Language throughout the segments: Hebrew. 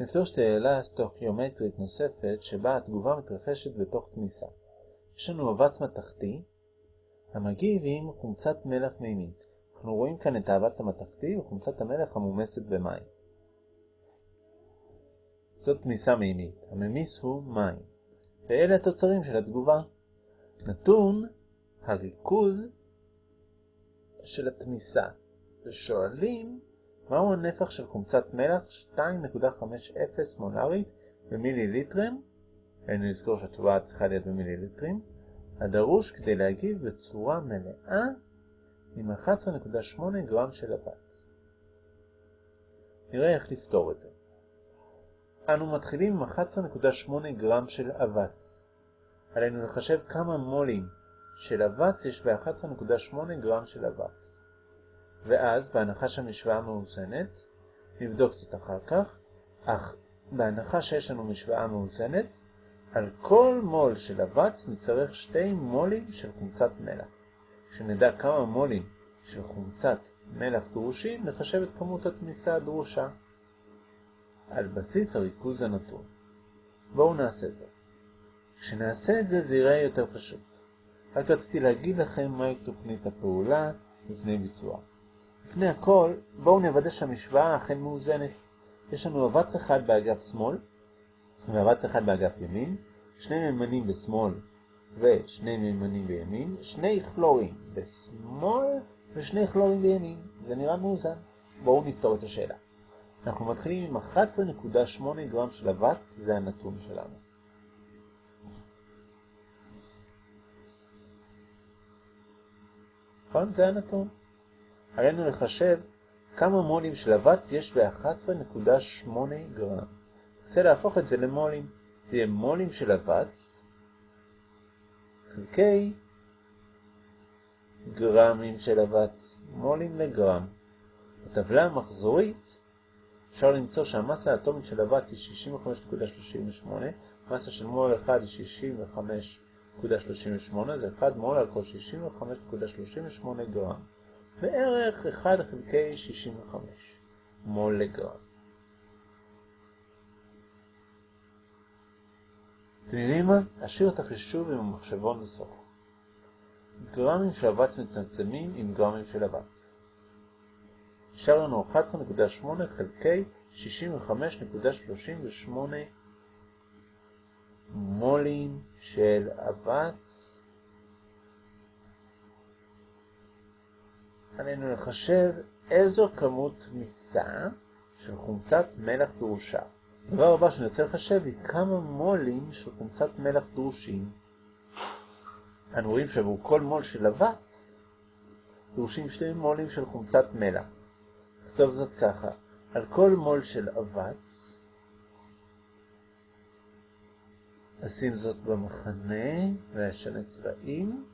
נפתור שאלה סטוכיומטרית נוספת שבה התגובה מתרחשת בתוך תמיסה. יש לנו אבץ מתכתי המגיב עם חומצת מלח מימית. אנחנו רואים כאן את האבץ המתכתי וחומצת המלח המומסת במים. זאת תמיסה מימית. הממיס הוא מים. ואלה התוצרים של התגובה. נתון הריכוז של התמיסה. ושואלים מהו הנפח של חומצת מלח 2.50 מולרית במיליליטרים, היינו לזכור שהתשובה צריכה להיות במיליליטרים, הדרוש כדי להגיב בצורה מלאה עם 11.8 גרם של אבץ. נראה איך לפתור את זה. אנו מתחילים עם 11.8 גרם של אבץ. עלינו לחשב כמה מולים של אבץ יש ב-11.8 גרם של אבץ. ואז, בהנחה שהמשוואה מאוזנת, נבדוק זאת אחר כך, אך בהנחה שיש לנו משוואה מאוזנת, על כל מול של אבץ נצטרך שתי מולים של חומצת מלח. כשנדע כמה מולים של חומצת מלח דרושים, נחשב את כמות התמיסה הדרושה על בסיס הריכוז הנתון. בואו נעשה זאת. כשנעשה את זה, זה יותר פשוט. רק רציתי להגיד לכם מהי תוכנית הפעולה לפני ביצוע. לפני הכל, בואו נוודא שהמשוואה אכן מאוזנת. יש לנו אבץ אחד באגף שמאל ואבץ אחד באגף ימין, שני ממנים בשמאל ושני ממנים בימין, שני כלורים בשמאל ושני כלורים בימין. זה נראה מאוזן. בואו נפתור את השאלה. אנחנו מתחילים עם 11.8 גרם של אבץ, זה הנתון שלנו. נכון? זה הנתון. עלינו לחשב כמה מולים של אבץ יש ב-11.8 גרם. ננסה להפוך את זה למולים. זה יהיה מולים של אבץ חלקי גרמים של אבץ, מולים לגרם. בטבלה המחזורית אפשר למצוא שהמסה האטומית של אבץ היא 65.38, מסה של מול אחד היא 65.38, זה 1 מול על כל 65.38 גרם. בערך 1 חלקי 65 מול לגרם. אתם יודעים מה? אשאיר את החישוב עם המחשבון לסוף. גרמים של אבץ מצמצמים עם גרמים של אבץ. נשאר לנו 11.8 חלקי 65.38 מולים של אבץ. עלינו לחשב איזו כמות תמיסה של חומצת מלח דרושה. הדבר הבא שאני רוצה לחשב היא כמה מולים של חומצת מלח דרושים. אנו רואים שעבור כל מול של אבץ דרושים שני מולים של חומצת מלח. נכתוב זאת ככה, על כל מול של אבץ, נשים זאת במחנה ואשנה צבעים,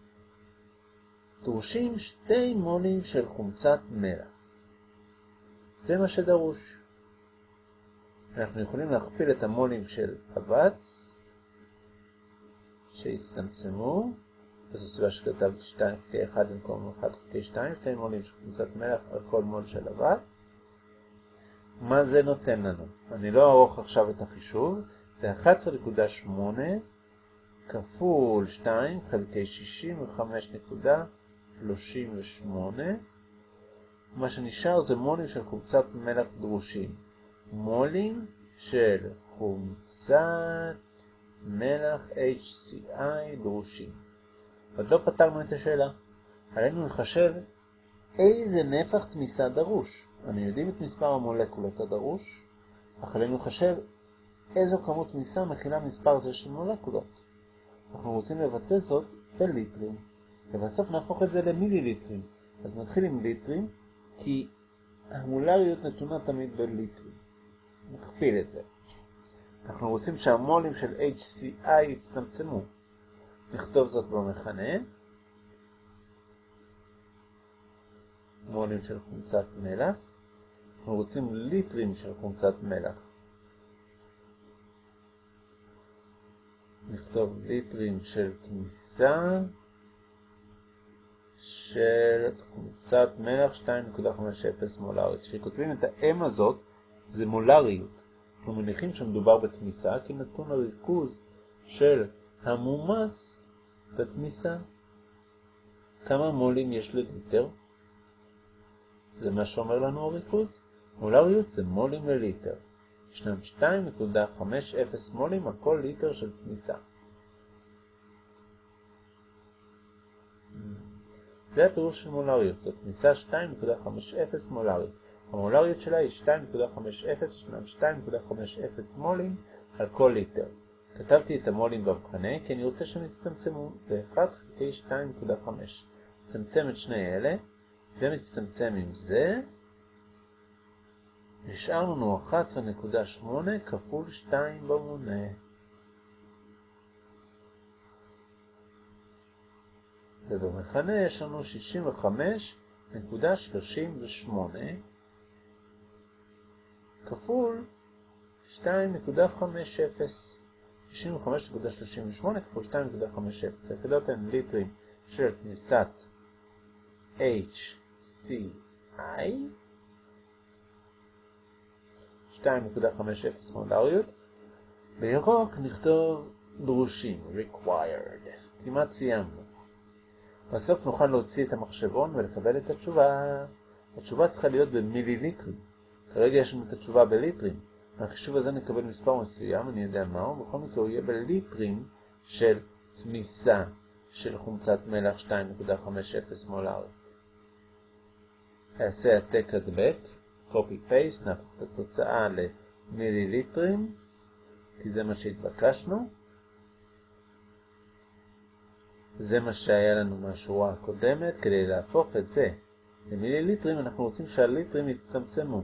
דרושים שתי מולים של חומצת מלח. זה מה שדרוש. אנחנו יכולים להכפיל את המולים של אבץ שהצטמצמו, וזו סיבה שכתבתי 2 חלקי 1 במקום 1 חלקי 2, שתי מולים של קבוצת מלח על כל מול של אבץ. מה זה נותן לנו? אני לא ארוך עכשיו את החישוב, זה 11.8 כפול 2 חלקי 65.38, מה שנשאר זה מולים של חומצת מלח דרושים. מולים של חומצת מלח HCI דרושים. עוד לא פתרנו את השאלה. עלינו לחשב איזה נפח תמיסה דרוש. אנו יודעים את מספר המולקולות הדרוש, אך עלינו לחשב איזו כמות תמיסה מכילה מספר זה של מולקולות. אנחנו רוצים לבטא זאת בליטרים, ובסוף נהפוך את זה למיליליטרים. אז נתחיל עם ליטרים, כי המולריות נתונה תמיד בליטרים. נכפיל את זה. אנחנו רוצים שהמולים של HCI יצטמצמו. נכתוב זאת במכנה. מולים של חומצת מלח. אנחנו רוצים ליטרים של חומצת מלח. נכתוב ליטרים של תמיסה של חומצת מלח 2.50 מולרית. כשכותבים את ה-M הזאת, זה מולריות. אנחנו מניחים שמדובר בתמיסה, כי נתון הריכוז של המומס בתמיסה. כמה מולים יש לליטר? זה מה שאומר לנו הריכוז. מולריות זה מולים לליטר. ישנם 2.50 מולים על כל ליטר של תמיסה. זה הפירוש של מולריות, זאת תמיסה 2.50 מולרית. המולריות שלה היא 2.50, ישנם 2.50 מולים על כל ליטר. כתבתי את המולים במכנה כי אני רוצה שהם יצטמצמו, זה 1 חלקי 2.5. מצמצם את שני אלה, זה מצטמצם עם זה, נשאר לנו 11.8 כפול 2 במונה. ובמכנה יש לנו 65.38 כפול 2.50. 65.38 כפול 2.50. היחידות הן ליטרים של תמיסת HCI 2.50 מולריות. בירוק נכתוב דרושים, required. כמעט סיימנו. בסוף נוכל להוציא את המחשבון ולקבל את התשובה. התשובה צריכה להיות במיליליטרים. כרגע יש לנו את התשובה בליטרים. מהחישוב הזה נקבל מספר מסוים, אני יודע מהו, בכל מקרה הוא יהיה בליטרים של תמיסה של חומצת מלח 2.50 מולרית. אעשה העתק הדבק, copy paste, נהפוך את התוצאה למיליליטרים, כי זה מה שהתבקשנו. זה מה שהיה לנו מהשורה הקודמת, כדי להפוך את זה למיליליטרים אנחנו רוצים שהליטרים יצטמצמו.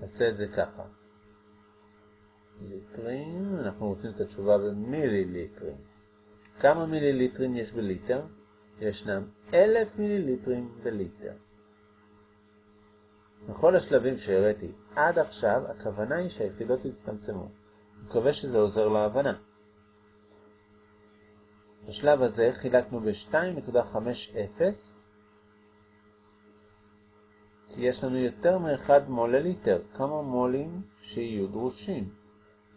נעשה את זה ככה. ליטרים, אנחנו רוצים את התשובה במיליליטרים. כמה מיליליטרים יש בליטר? ישנם אלף מיליליטרים בליטר. בכל השלבים שהראיתי עד עכשיו, הכוונה היא שהיחידות יצטמצמו. מקווה שזה עוזר להבנה. בשלב הזה חילקנו ב-2.50 כי יש לנו יותר מ-1 מול לליטר. כמה מולים שיהיו דרושים?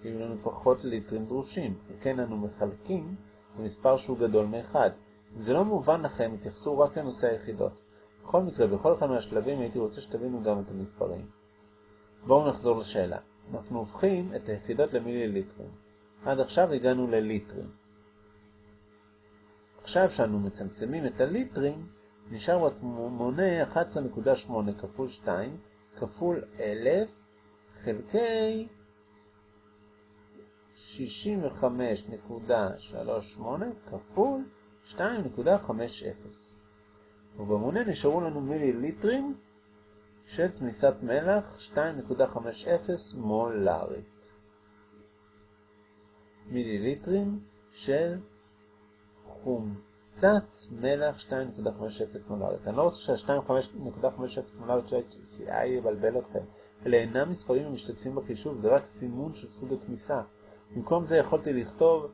יהיו לנו פחות ליטרים דרושים. וכן אנו מחלקים במספר שהוא גדול מ-1. אם זה לא מובן לכם, התייחסו רק לנושא היחידות. בכל מקרה, בכל אחד מהשלבים הייתי רוצה שתבינו גם את המספרים. בואו נחזור לשאלה. אנחנו הופכים את היחידות למיליליטרים. עד עכשיו הגענו לליטרים. עכשיו שאנו מצמצמים את הליטרים, נשאר במונה 11.8 כפול 2 כפול 1000 חלקי 65.38 כפול 2.50. ובמונה נשארו לנו מיליליטרים של תמיסת מלח 2.50 מולרית. מיליליטרים של חומצת מלח 2.50 מולרית. אני לא רוצה שה-2.50 מולרית של HCI יבלבל אתכם. אלה אינם מספרים המשתתפים בחישוב, זה רק סימון של סוג התמיסה. במקום זה יכולתי לכתוב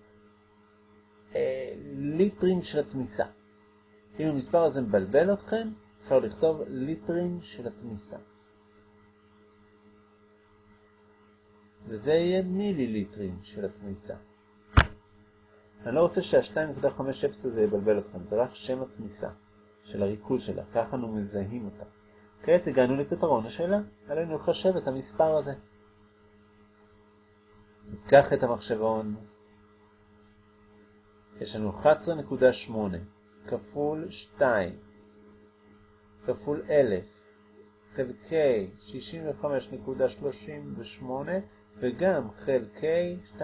אה, ליטרים של התמיסה. אם המספר הזה מבלבל אתכם, אפשר לכתוב ליטרים של התמיסה. וזה יהיה מיליליטרים של התמיסה. אני לא רוצה שה-2.50 הזה יבלבל אתכם, זה רק שם התמיסה של הריכוז שלה, ככה אנו מזהים אותה. כעת הגענו לפתרון השאלה, עלינו לחשב את המספר הזה. ניקח את המחשבון, יש לנו 11.8 כפול 2 כפול 1000 חלקי 65.38 וגם חלקי 2.50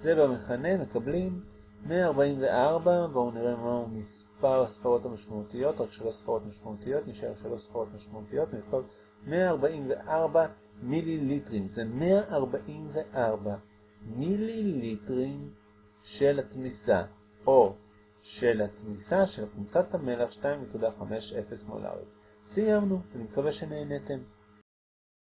זה במכנה מקבלים 144, בואו נראה מהו מספר הספרות המשמעותיות, רק שלוש ספרות משמעותיות, נשאר שלוש ספרות משמעותיות, נכתוב 144 מיליליטרים, זה 144 מיליליטרים של התמיסה, או של התמיסה של חומצת המלח 2.50 מולרית. סיימנו, אני מקווה שנהנתם.